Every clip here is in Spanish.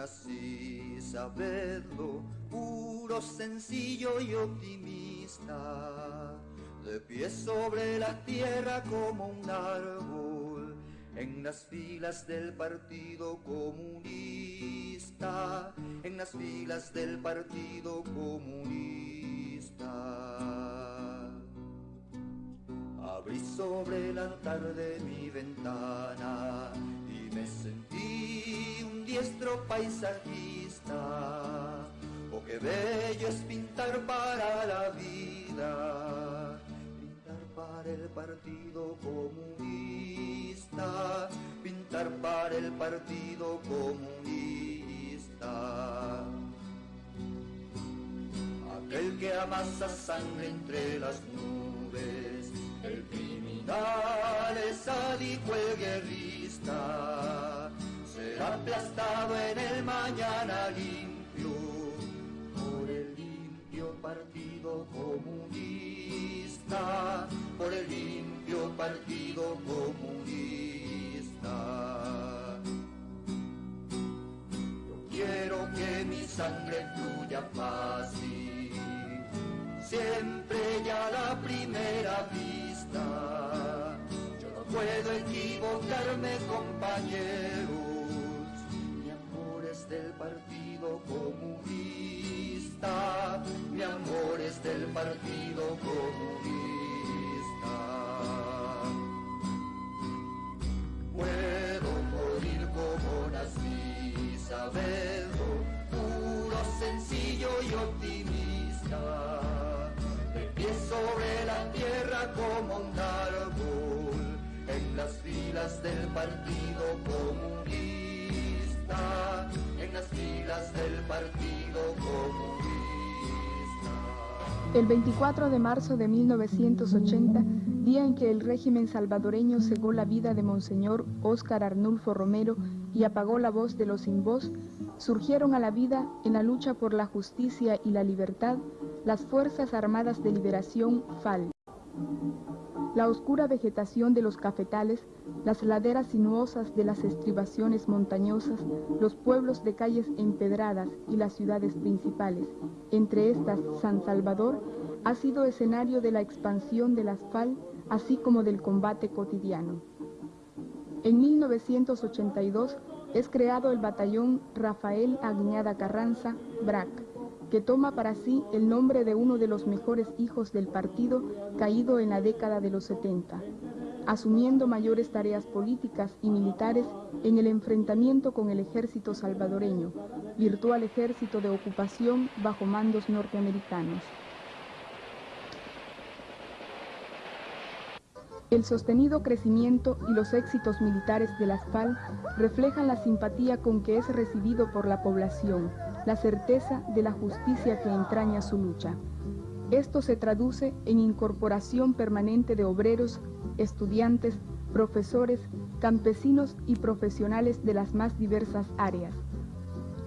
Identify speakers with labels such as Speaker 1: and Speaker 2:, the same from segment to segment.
Speaker 1: nací, sabedlo, puro, sencillo y optimista, de pie sobre la tierra como un árbol, en las filas del Partido Comunista, en las filas del Partido Comunista. Abrí sobre la tarde mi ventana y me sentí un diestro paisajista. Oh, qué bello es pintar para la vida, pintar para el Partido Comunista, pintar para el Partido Comunista. Aquel que amasa sangre entre las nubes, el criminal es sádico el guerrista, aplastado en el mañana limpio por el limpio partido comunista, por el limpio partido comunista. Yo quiero que mi sangre fluya fácil, siempre ya la primera vista. Yo no puedo equivocarme, Partido Comunista. Mi amor es del Partido Comunista. Puedo morir como nací, sabedlo, puro, sencillo y optimista de pie sobre la tierra como un árbol, en las filas del Partido Comunista,
Speaker 2: El 24 de marzo de 1980, día en que el régimen salvadoreño cegó la vida de Monseñor Óscar Arnulfo Romero y apagó la voz de los sin voz, surgieron a la vida en la lucha por la justicia y la libertad las Fuerzas Armadas de Liberación FAL. La oscura vegetación de los cafetales, las laderas sinuosas de las estribaciones montañosas, los pueblos de calles empedradas y las ciudades principales, entre estas San Salvador, ha sido escenario de la expansión de las FAL, así como del combate cotidiano. En 1982 es creado el batallón Rafael Aguiñada Carranza, BRAC, que toma para sí el nombre de uno de los mejores hijos del partido caído en la década de los 70, asumiendo mayores tareas políticas y militares en el enfrentamiento con el ejército salvadoreño, virtual ejército de ocupación bajo mandos norteamericanos. El sostenido crecimiento y los éxitos militares de las FAL reflejan la simpatía con que es recibido por la población, la certeza de la justicia que entraña su lucha. Esto se traduce en incorporación permanente de obreros, estudiantes, profesores, campesinos y profesionales de las más diversas áreas.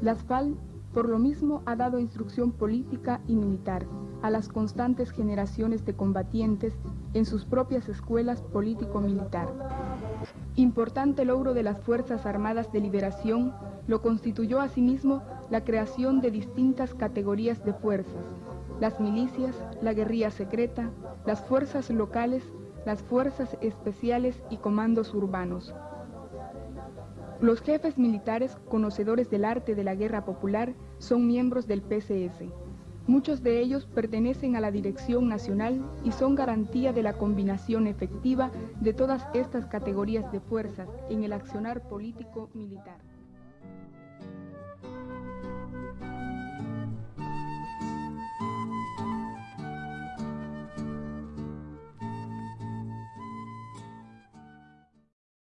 Speaker 2: Las FAL, por lo mismo, ha dado instrucción política y militar a las constantes generaciones de combatientes en sus propias escuelas político-militar. Importante logro de las Fuerzas Armadas de Liberación lo constituyó asimismo la creación de distintas categorías de fuerzas, las milicias, la guerrilla secreta, las fuerzas locales, las fuerzas especiales y comandos urbanos. Los jefes militares, conocedores del arte de la guerra popular, son miembros del PCS. Muchos de ellos pertenecen a la Dirección Nacional y son garantía de la combinación efectiva de todas estas categorías de fuerzas en el accionar político militar.